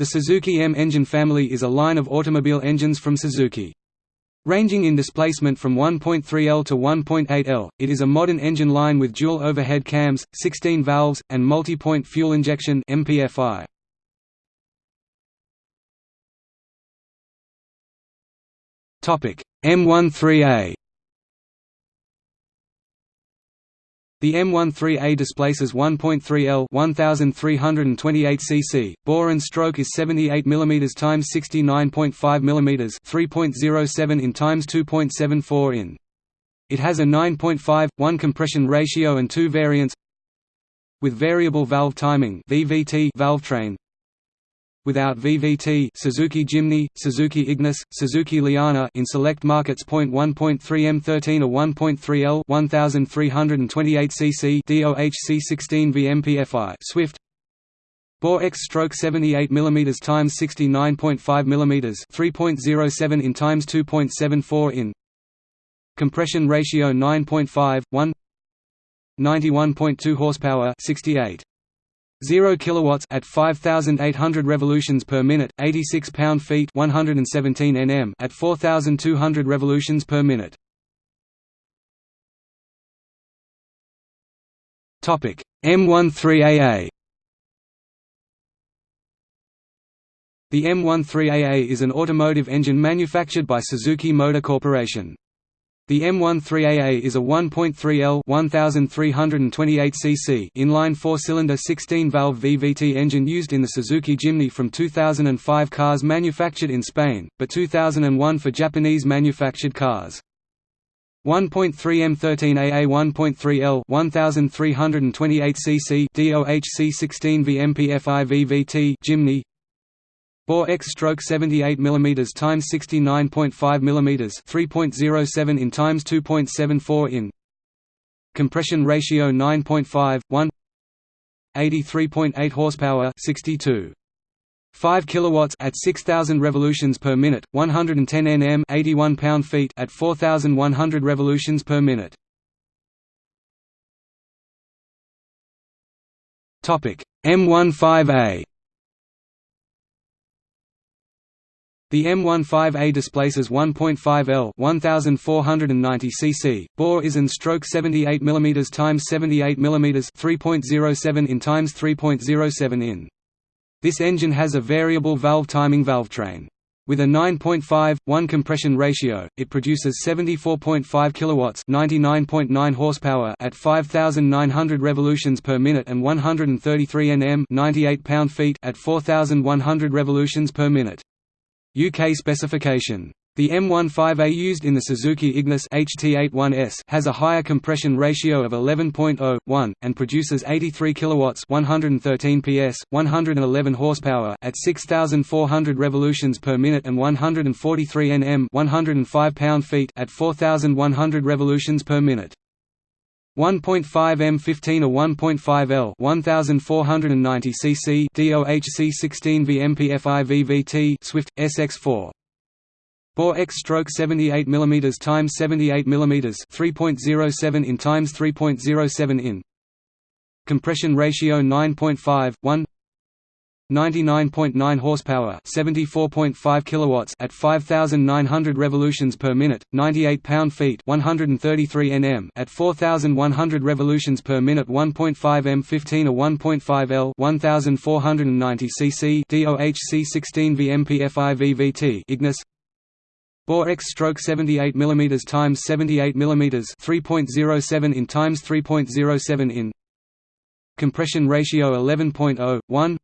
The Suzuki M engine family is a line of automobile engines from Suzuki. Ranging in displacement from 1.3 L to 1.8 L, it is a modern engine line with dual overhead cams, 16 valves, and multi-point fuel injection MPFI. M13A The M13A displaces 1.3 L 1328 cc. Bore and stroke is 78 mm x 69.5 mm 3.07 in x 2.74 in. It has a 9.5 1 compression ratio and two variants with variable valve timing (VVT) Without VVT Suzuki Jimny, Suzuki Ignis, Suzuki Liana in select markets. 1.3 M13 or 1.3 L 1328 cc DOHC16 VMPFI Swift Bore X stroke 78 mm times 69.5 mm 3.07 in times 2.74 in Compression ratio 9.5 1 91.2 horsepower 68 0 kilowatts at 5800 revolutions per minute 86 pound-feet 117 Nm at 4200 revolutions per minute. Topic M13AA The M13AA is an automotive engine manufactured by Suzuki Motor Corporation the M13AA is a 1.3L 1328 cc inline four-cylinder 16-valve VVT engine used in the Suzuki Jimny from 2005 cars manufactured in Spain, but 2001 for Japanese manufactured cars. 1.3 M13AA 1.3L 1328 cc DOHC 16 VMPFI VVT Jimny Bore X stroke 78 mm x 69.5 mm 3.07 in times 2.74 in Compression ratio 9.5 1 83.8 horsepower 62 5 kilowatts at 6000 revolutions per minute 110 Nm 81 pound-feet at 4100 revolutions per minute. Topic M15A The M15A displaces 1.5 L 1490 cc. Bore is in stroke 78 mm times 78 mm 3.07 in times 3.07 in. This engine has a variable valve timing valvetrain. With a 9.5 1 compression ratio, it produces 74.5 kilowatts, 99.9 horsepower at 5900 revolutions per minute and 133 Nm, 98 pound-feet at 4100 revolutions per minute. UK specification. The M15A used in the Suzuki Ignis HT81S has a higher compression ratio of 11.0:1 and produces 83 kilowatts, 113 PS, 111 horsepower at 6400 revolutions per minute and 143 Nm, 105 pound-feet at 4100 revolutions per minute. 1.5 M15 or 1.5 L 1490 cc DOHC 16 VMPFI VVT Swift SX4 Bore X stroke 78 mm times 78 mm 3.07 in times 3.07 in. Compression ratio 9.5 1 99.9 horsepower, 74.5 kilowatts at 5900 revolutions per minute, 98 pound-feet, 133 Nm at 4100 revolutions per minute, 1.5 M15 or 1.5 L, 1490 cc DOHC 16 VMPFI VVT Ignis. Bore X stroke 78 mm times 78 mm 3.07 in times 3.07 in. Compression ratio 11.0 1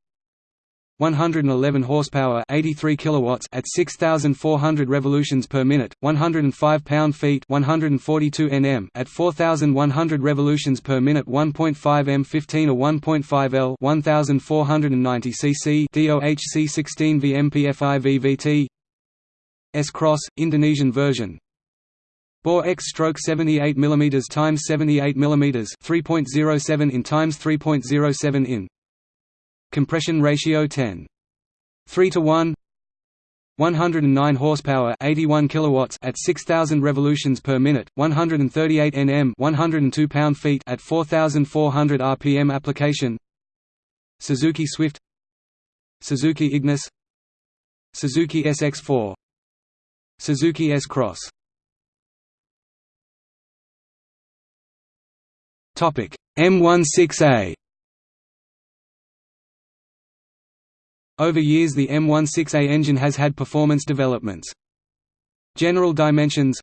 111 horsepower 83 kilowatts at 6400 revolutions per minute 105 pound-feet 142 Nm at 4100 revolutions per minute 1.5 M15 or 1.5 L 1490 cc DOHC 16 VMPFI VVT S-Cross Indonesian version. Bore X stroke 78 mm times 78 mm 3.07 in times 3.07 in Compression ratio 10. 3 to 1 109 horsepower 81 kilowatts at 6000 revolutions per minute 138 Nm 102 pound-feet at 4400 rpm application. Suzuki Swift. Suzuki Ignis. Suzuki SX4 Suzuki S-Cross. Topic M16A Over years the M16A engine has had performance developments. General dimensions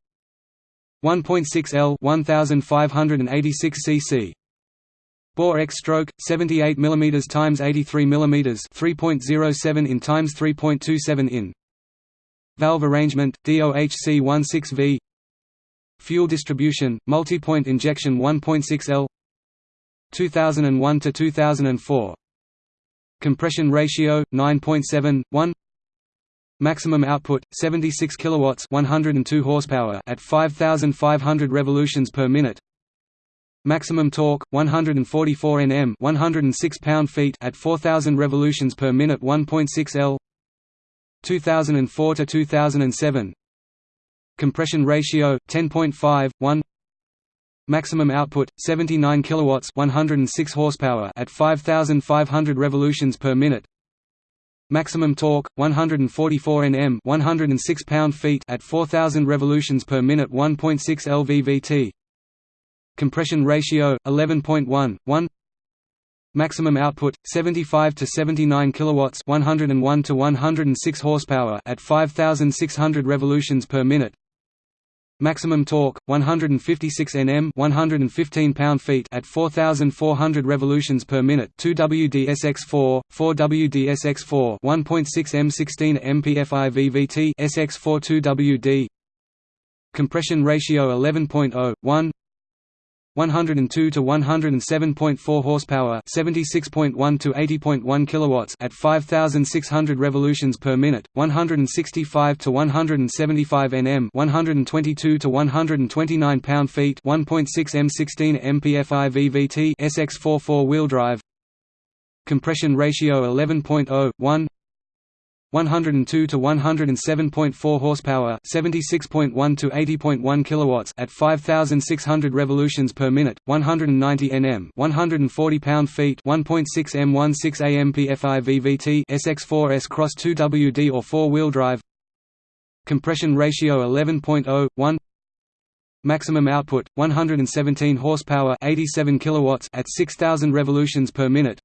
1.6 L 1586 cc Bore X stroke 78 mm times 83 mm 3.07 in times 3.27 in. Valve arrangement DOHC 16V Fuel distribution multi-point injection 1.6 L 2001 to 2004 Compression ratio 9.71 Maximum output 76 kilowatts 102 horsepower at 5500 revolutions per minute. Maximum torque 144 Nm 106 pound-feet at 4000 revolutions per minute 1.6 L. 2004 to 2007 Compression ratio 10.5 1 Maximum output 79 kilowatts 106 horsepower at 5500 revolutions per minute. Maximum torque 144 Nm 106 pound-feet at 4000 revolutions per minute 1.6 lvvt Compression ratio 11.1 1 Maximum output 75 to 79 kilowatts 101 to 106 horsepower at 5600 revolutions per minute Maximum torque 156 Nm 115 pound-feet at 4400 revolutions per minute 2 WDSX4 4 WDSX4 1.6 M16 MPFI VVT SX4 2 WD Compression ratio 11.0 1 102 to 107.4 horsepower, 76.1 to 80.1 kilowatts at 5600 revolutions per minute, 165 to 175 Nm, 122 to 129 pound-feet, 1.6 M16 MPFI VVT SX4 four-wheel drive. Compression ratio 11.0 1 102 to 107.4 horsepower, 76.1 to 80.1 kilowatts at 5600 revolutions per minute, 190 Nm, 140 pound-feet, 1.6 M16 AMPFI VVT SX4 S-Cross 2WD or four-wheel drive. Compression ratio 11.0 Maximum output 117 horsepower, 87 kilowatts at 6000 revolutions per minute.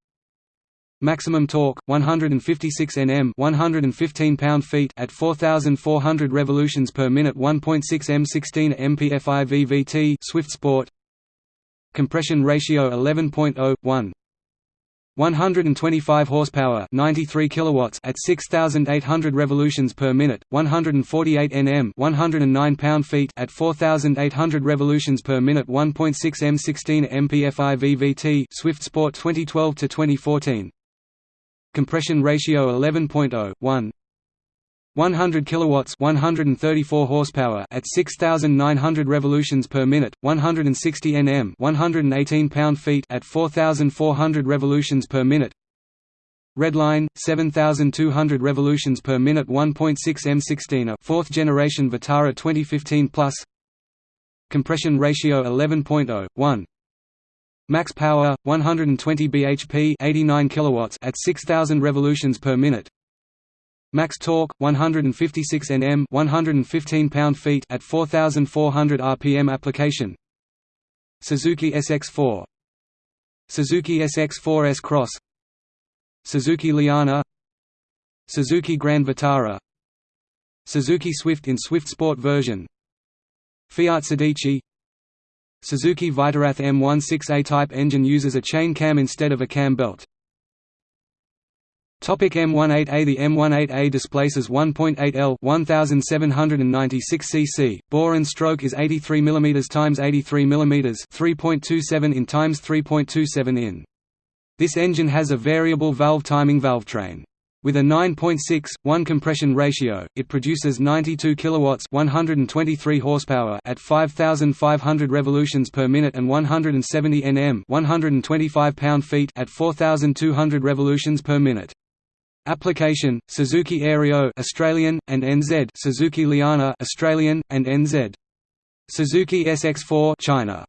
Maximum torque 156 Nm 115 pound-feet at 4400 revolutions per minute 1.6 M16 MPFI VVT Swift Sport. Compression ratio 11.0 125 horsepower 93 kilowatts at 6800 revolutions per minute 148 Nm 109 pound-feet at 4800 revolutions per minute 1.6 M16 MPFI VVT Swift Sport 2012 to 2014 compression ratio 11.0 1 100 kilowatts 134 horsepower at 6900 revolutions per minute 160 Nm 118 pound-feet at 4400 revolutions per minute. Redline 7200 revolutions per minute 1.6 M16 a 4th generation Vitara 2015 plus. Compression ratio 11.0 1 Max power 120 bhp 89 kilowatts at 6000 revolutions per minute. Max torque 156 Nm 115 pound-feet at 4400 rpm application. Suzuki SX4 Suzuki SX4 S-Cross Suzuki Liana. Suzuki Grand Vitara. Suzuki Swift in Swift Sport version. Fiat Sedici Suzuki Vitarath M16A type engine uses a chain cam instead of a cam belt. Topic M18A The M18A displaces 1.8 L 1796 cc. Bore and stroke is 83 mm times 83 mm 3.27 in times 3.27 in. This engine has a variable valve timing valvetrain. With a 9.6:1 compression ratio, it produces 92 kilowatts, 123 horsepower at 5500 revolutions per minute and 170 Nm, 125 pound-feet at 4200 revolutions per minute. Application: Suzuki Aerio Australian and NZ, Suzuki Liana Australian and NZ. Suzuki SX4 China.